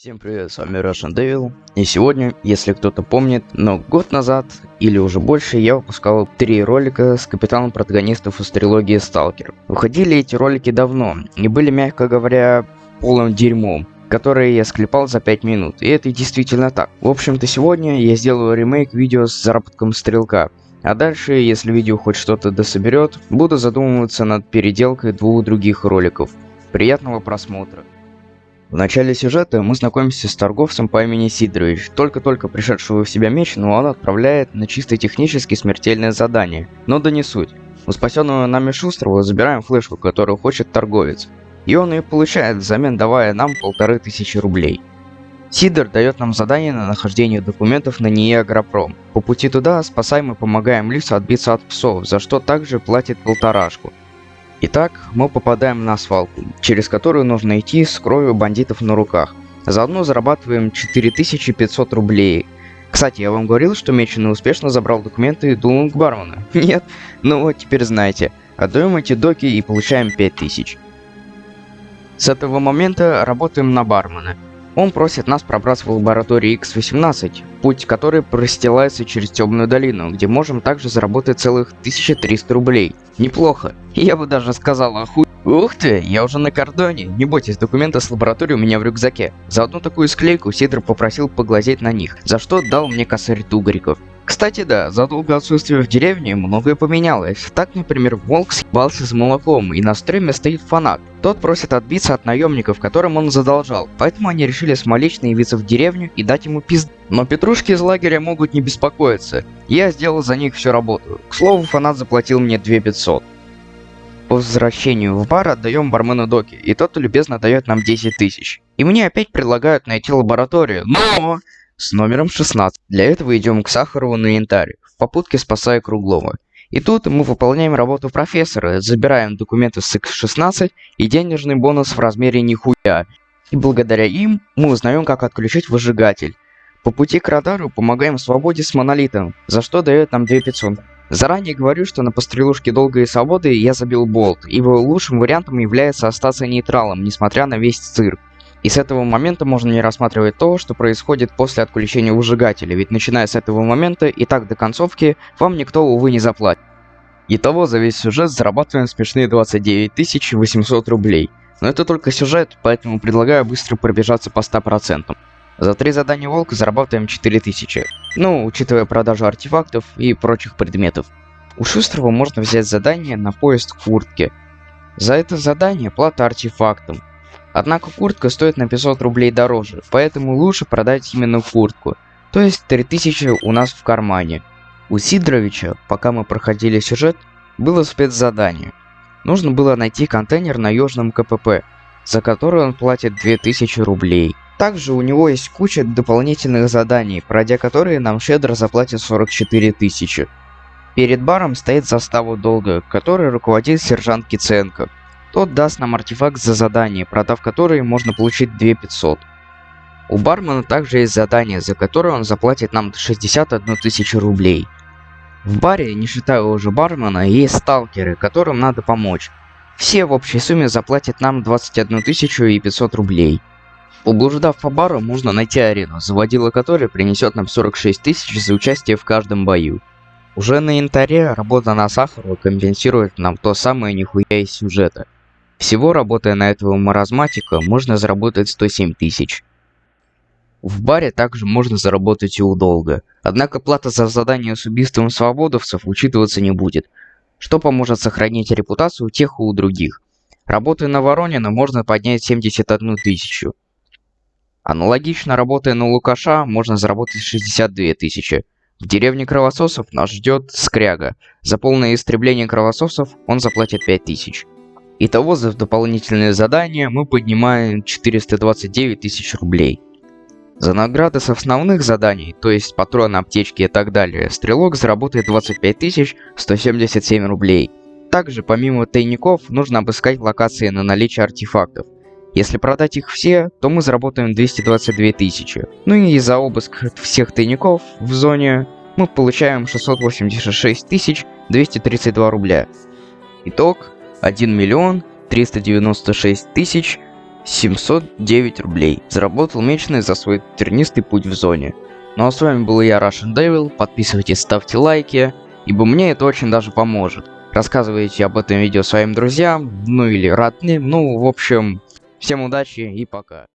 Всем привет, с вами Russian Devil. И сегодня, если кто-то помнит, но год назад или уже больше я выпускал три ролика с капитаном протагонистов из трилогии Сталкер. Выходили эти ролики давно и были, мягко говоря, полным дерьмом которые я склепал за 5 минут, и это действительно так. В общем-то сегодня я сделаю ремейк видео с заработком стрелка, а дальше, если видео хоть что-то дособерет, буду задумываться над переделкой двух других роликов. Приятного просмотра. В начале сюжета мы знакомимся с торговцем по имени Сидорович, только-только пришедшего в себя меч, но он отправляет на чисто технически смертельное задание. Но да не суть. У спасенного нами Шустрого забираем флешку, которую хочет торговец. И он ее получает, взамен давая нам полторы тысячи рублей. Сидор дает нам задание на нахождение документов на НИИ Агропром. По пути туда спасаем и помогаем Лису отбиться от псов, за что также платит полторашку. Итак, мы попадаем на свалку, через которую нужно идти с кровью бандитов на руках. Заодно зарабатываем 4500 рублей. Кстати, я вам говорил, что Меченый успешно забрал документы Дулунг Бармана? Нет? Ну вот, теперь знаете. Отдаем эти доки и получаем 5000. С этого момента работаем на бармена. Он просит нас пробраться в лабораторию X-18, путь который простилается через темную долину, где можем также заработать целых 1300 рублей. Неплохо. Я бы даже сказал, оху... Ух ты, я уже на кордоне. Не бойтесь, документы с лаборатории у меня в рюкзаке. За одну такую склейку Сидор попросил поглазеть на них, за что дал мне косарь тугриков. Кстати, да, за долгое отсутствие в деревне многое поменялось. Так, например, волк съебался с молоком, и на стреме стоит фанат. Тот просит отбиться от наемников, которым он задолжал, поэтому они решили самолично явиться в деревню и дать ему пизд. Но петрушки из лагеря могут не беспокоиться. Я сделал за них всю работу. К слову, фанат заплатил мне 2500. По возвращению в бар отдаем бармену доки, и тот любезно дает нам 10 тысяч. И мне опять предлагают найти лабораторию, но с номером 16. Для этого идем к Сахарову на янтарь, в попутке спасая Круглова. И тут мы выполняем работу профессора, забираем документы с X16 и денежный бонус в размере нихуя. И благодаря им мы узнаем, как отключить выжигатель. По пути к радару помогаем свободе с монолитом, за что дает нам 2500. Заранее говорю, что на пострелушке долгой свободы я забил болт, ибо лучшим вариантом является остаться нейтралом, несмотря на весь цирк. И с этого момента можно не рассматривать то, что происходит после отключения выжигателя, ведь начиная с этого момента и так до концовки вам никто, увы, не заплатит. Итого за весь сюжет зарабатываем смешные 29 800 рублей. Но это только сюжет, поэтому предлагаю быстро пробежаться по 100%. За три задания волка зарабатываем 4000, ну, учитывая продажу артефактов и прочих предметов. У Шустрого можно взять задание на поезд куртки. За это задание плата артефактом. Однако куртка стоит на 500 рублей дороже, поэтому лучше продать именно куртку. То есть 3000 у нас в кармане. У Сидоровича, пока мы проходили сюжет, было спецзадание. Нужно было найти контейнер на Южном КПП, за который он платит 2000 рублей. Также у него есть куча дополнительных заданий, пройдя которые нам щедро заплатят 44 тысячи. Перед баром стоит застава долга, которой руководит сержант Киценко. Тот даст нам артефакт за задание, продав который можно получить 2500. У бармена также есть задание, за которое он заплатит нам 61 тысячу рублей. В баре, не считая уже бармена, есть сталкеры, которым надо помочь. Все в общей сумме заплатят нам 21 тысячу и 500 рублей. Поблуждав по бару, можно найти арену, заводила которой принесет нам 46 тысяч за участие в каждом бою. Уже на янтаре работа на Сахарова компенсирует нам то самое нихуя из сюжета – всего, работая на этого маразматика, можно заработать 107 тысяч. В баре также можно заработать и удолго. Однако плата за задание с убийством свободовцев учитываться не будет, что поможет сохранить репутацию тех и у других. Работая на Воронина, можно поднять 71 тысячу. Аналогично, работая на Лукаша, можно заработать 62 тысячи. В деревне кровососов нас ждет скряга. За полное истребление кровососов он заплатит 5 тысяч. Итого за дополнительные задания мы поднимаем 429 тысяч рублей. За награды с основных заданий, то есть патроны, аптечки и так далее, стрелок заработает 25 177 рублей. Также помимо тайников нужно обыскать локации на наличие артефактов. Если продать их все, то мы заработаем 222 тысячи. Ну и за обыск всех тайников в зоне мы получаем 686 232 рубля. Итог 1 миллион 396 тысяч 709 рублей. Заработал месячный за свой тернистый путь в зоне. Ну а с вами был я, Russian Devil. Подписывайтесь, ставьте лайки, ибо мне это очень даже поможет. Рассказывайте об этом видео своим друзьям, ну или родным. Ну, в общем, всем удачи и пока.